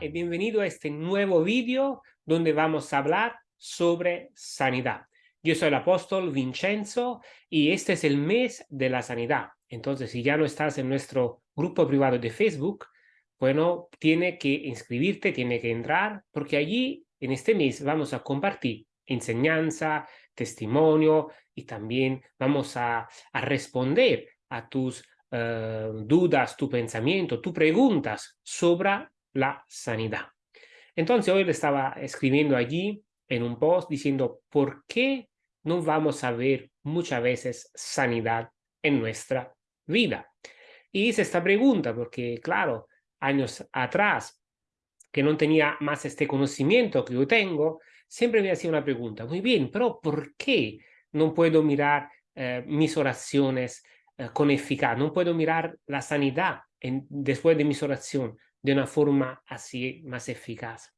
Y bienvenido a este nuevo vídeo donde vamos a hablar sobre sanidad. Yo soy el apóstol Vincenzo y este es el mes de la sanidad. Entonces, si ya no estás en nuestro grupo privado de Facebook, bueno, tiene que inscribirte, tiene que entrar, porque allí en este mes vamos a compartir enseñanza, testimonio y también vamos a, responder a tus uh, dudas, tu pensamiento, tus preguntas sobre la sanidad. Entonces hoy le estaba escribiendo allí en un post diciendo por qué no vamos a ver muchas veces sanidad en nuestra vida. Y hice esta pregunta porque, claro, años atrás, que no tenía más este conocimiento que yo tengo, siempre me hacía una pregunta, muy bien, pero ¿por qué no puedo mirar eh, mis oraciones eh, con eficacia? No puedo mirar la sanidad después de mis oraciones de una forma así más eficaz.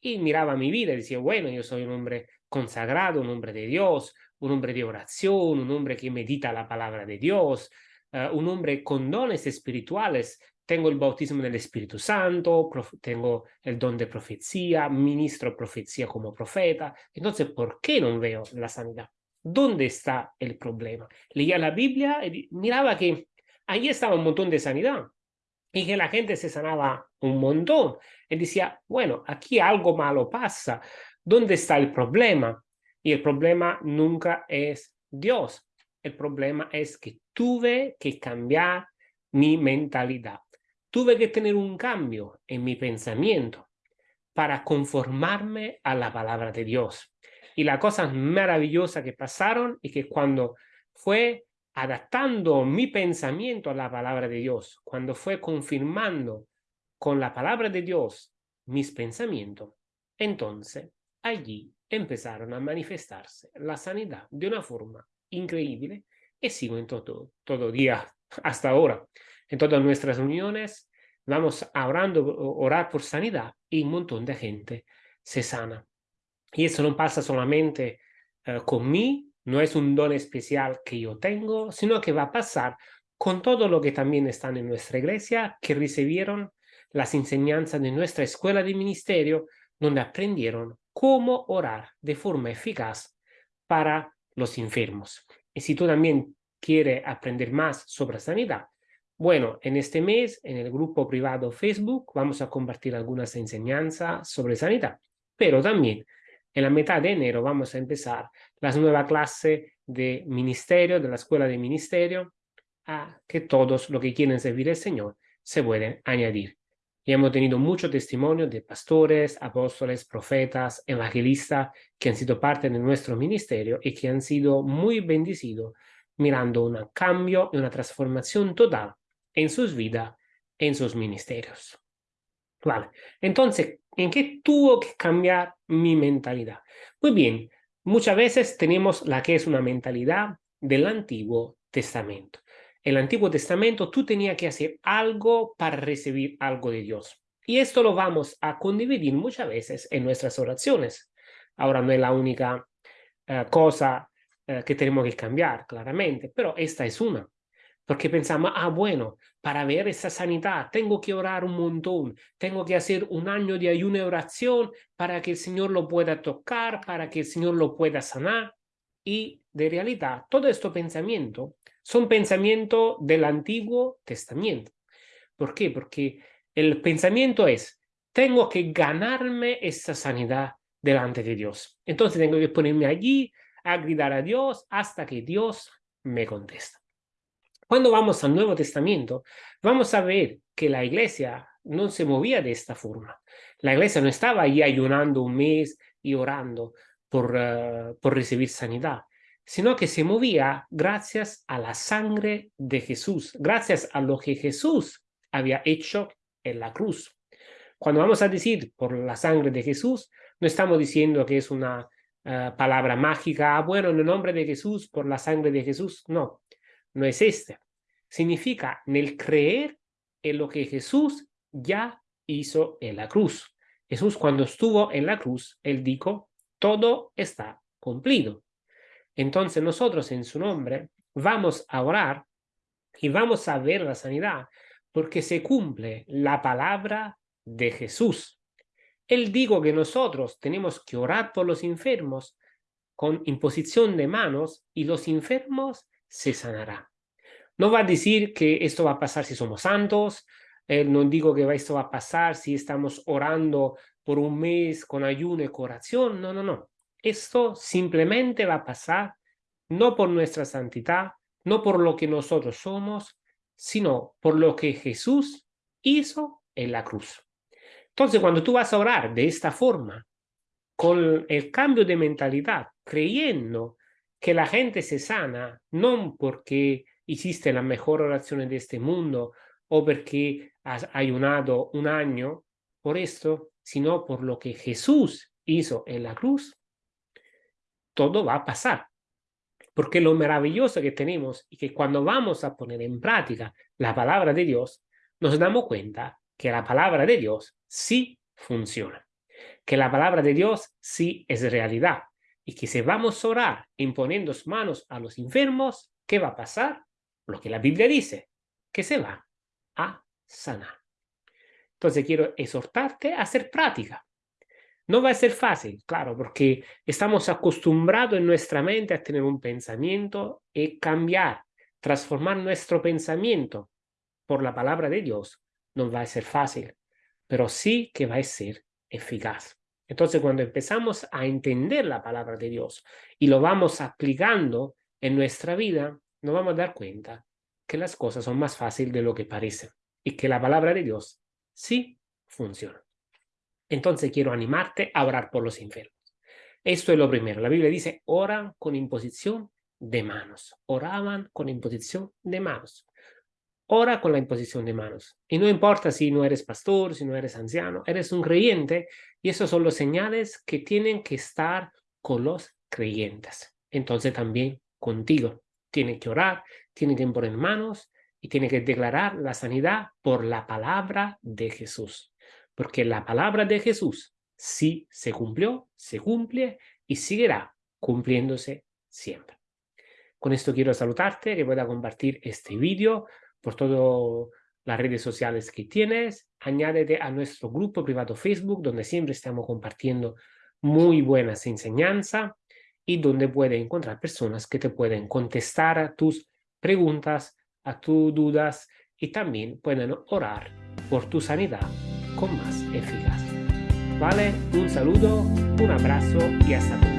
Y miraba mi vida y decía, bueno, yo soy un hombre consagrado, un hombre de Dios, un hombre de oración, un hombre que medita la palabra de Dios, uh, un hombre con dones espirituales. Tengo el bautismo del Espíritu Santo, tengo el don de profecía, ministro profecía como profeta. Entonces, ¿por qué no veo la sanidad? ¿Dónde está el problema? Leía la Biblia y miraba que ahí estaba un montón de sanidad, y que la gente se sanaba un montón. Y decía, bueno, aquí algo malo pasa. ¿Dónde está el problema? Y el problema nunca es Dios. El problema es que tuve que cambiar mi mentalidad. Tuve que tener un cambio en mi pensamiento para conformarme a la palabra de Dios. Y la cosa maravillosa que pasaron y que cuando fue adaptando mi pensamiento a la palabra de Dios, cuando fue confirmando con la palabra de Dios mis pensamientos, entonces allí empezaron a manifestarse la sanidad de una forma increíble y sigo en todo, todo día hasta ahora. En todas nuestras reuniones vamos orando, orar por sanidad y un montón de gente se sana. Y eso no pasa solamente uh, con mí, no es un don especial que yo tengo, sino que va a pasar con todo lo que también están en nuestra iglesia, que recibieron las enseñanzas de nuestra escuela de ministerio, donde aprendieron cómo orar de forma eficaz para los enfermos. Y si tú también quieres aprender más sobre sanidad, bueno, en este mes, en el grupo privado Facebook, vamos a compartir algunas enseñanzas sobre sanidad, pero también en la mitad de enero vamos a empezar la nueva clase de ministerio, de la escuela de ministerio, a que todos los que quieren servir al Señor se pueden añadir. Y hemos tenido mucho testimonio de pastores, apóstoles, profetas, evangelistas que han sido parte de nuestro ministerio y que han sido muy bendecidos mirando un cambio y una transformación total en sus vidas, en sus ministerios. Vale, entonces, ¿en qué tuvo que cambiar mi mentalidad? Muy bien, muchas veces tenemos la que es una mentalidad del Antiguo Testamento. En el Antiguo Testamento tú tenías que hacer algo para recibir algo de Dios. Y esto lo vamos a condividir muchas veces en nuestras oraciones. Ahora no es la única uh, cosa uh, que tenemos que cambiar, claramente, pero esta es una. Porque pensamos, ah, bueno, para ver esa sanidad tengo que orar un montón, tengo que hacer un año de ayuno y oración para que el Señor lo pueda tocar, para que el Señor lo pueda sanar. Y de realidad, todo estos pensamientos son pensamientos del Antiguo Testamento. ¿Por qué? Porque el pensamiento es, tengo que ganarme esa sanidad delante de Dios. Entonces tengo que ponerme allí a gritar a Dios hasta que Dios me contesta. Cuando vamos al Nuevo Testamento, vamos a ver que la iglesia no se movía de esta forma. La iglesia no estaba ahí ayunando un mes y orando por, uh, por recibir sanidad, sino que se movía gracias a la sangre de Jesús, gracias a lo que Jesús había hecho en la cruz. Cuando vamos a decir por la sangre de Jesús, no estamos diciendo que es una uh, palabra mágica, ah, bueno, en el nombre de Jesús, por la sangre de Jesús, no no es este. Significa en el creer en lo que Jesús ya hizo en la cruz. Jesús cuando estuvo en la cruz, él dijo, todo está cumplido. Entonces nosotros en su nombre vamos a orar y vamos a ver la sanidad porque se cumple la palabra de Jesús. Él dijo que nosotros tenemos que orar por los enfermos con imposición de manos y los enfermos se sanarán. No va a decir que esto va a pasar si somos santos, eh, no digo que esto va a pasar si estamos orando por un mes con ayuno y oración, no, no, no. Esto simplemente va a pasar no por nuestra santidad, no por lo que nosotros somos, sino por lo que Jesús hizo en la cruz. Entonces, cuando tú vas a orar de esta forma, con el cambio de mentalidad, creyendo que la gente se sana, no porque hiciste la mejor oración de este mundo o porque has ayunado un año por esto, sino por lo que Jesús hizo en la cruz, todo va a pasar. Porque lo maravilloso que tenemos y que cuando vamos a poner en práctica la palabra de Dios, nos damos cuenta que la palabra de Dios sí funciona. Que la palabra de Dios sí es realidad. Y que si vamos a orar imponiendo manos a los enfermos, ¿qué va a pasar? Lo que la Biblia dice, que se va a sanar. Entonces quiero exhortarte a hacer práctica. No va a ser fácil, claro, porque estamos acostumbrados en nuestra mente a tener un pensamiento y cambiar, transformar nuestro pensamiento por la palabra de Dios. No va a ser fácil, pero sí que va a ser eficaz. Entonces, cuando empezamos a entender la palabra de Dios y lo vamos aplicando en nuestra vida, nos vamos a dar cuenta que las cosas son más fáciles de lo que parecen y que la palabra de Dios sí funciona. Entonces quiero animarte a orar por los enfermos. Esto es lo primero. La Biblia dice, oran con imposición de manos. Oraban con imposición de manos. Ora con la imposición de manos. Y no importa si no eres pastor, si no eres anciano, eres un creyente y esos son los señales que tienen que estar con los creyentes. Entonces también contigo. Tienen que orar, tienen que imponer manos y tienen que declarar la sanidad por la palabra de Jesús. Porque la palabra de Jesús sí se cumplió, se cumple y seguirá cumpliéndose siempre. Con esto quiero saludarte, que pueda compartir este vídeo por todas las redes sociales que tienes. Añádete a nuestro grupo privado Facebook, donde siempre estamos compartiendo muy buenas enseñanzas y donde puedes encontrar personas que te pueden contestar a tus preguntas, a tus dudas y también pueden orar por tu sanidad con más eficacia. ¿Vale? Un saludo, un abrazo y hasta luego.